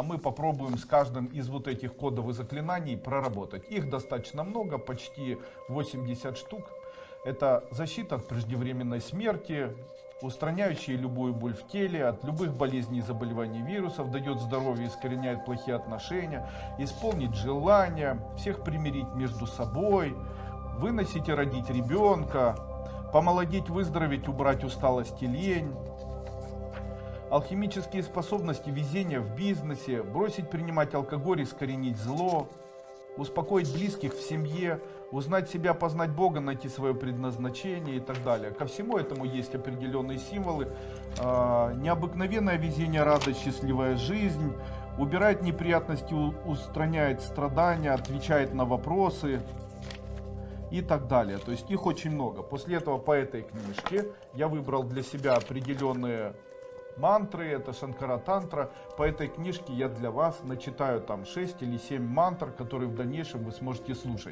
а мы попробуем с каждым из вот этих кодовых заклинаний проработать. Их достаточно много, почти 80 штук. Это защита от преждевременной смерти, устраняющая любую боль в теле, от любых болезней и заболеваний вирусов, дает здоровье, искореняет плохие отношения, исполнить желания, всех примирить между собой, выносить и родить ребенка, помолодеть, выздороветь, убрать усталость и лень, алхимические способности, везение в бизнесе, бросить принимать алкоголь, искоренить зло, успокоить близких в семье, узнать себя, познать Бога, найти свое предназначение и так далее. Ко всему этому есть определенные символы. А, необыкновенное везение, радость, счастливая жизнь, убирает неприятности, устраняет страдания, отвечает на вопросы и так далее. То есть их очень много. После этого по этой книжке я выбрал для себя определенные мантры, это Шанкара Тантра. По этой книжке я для вас начитаю там 6 или 7 мантр, которые в дальнейшем вы сможете слушать.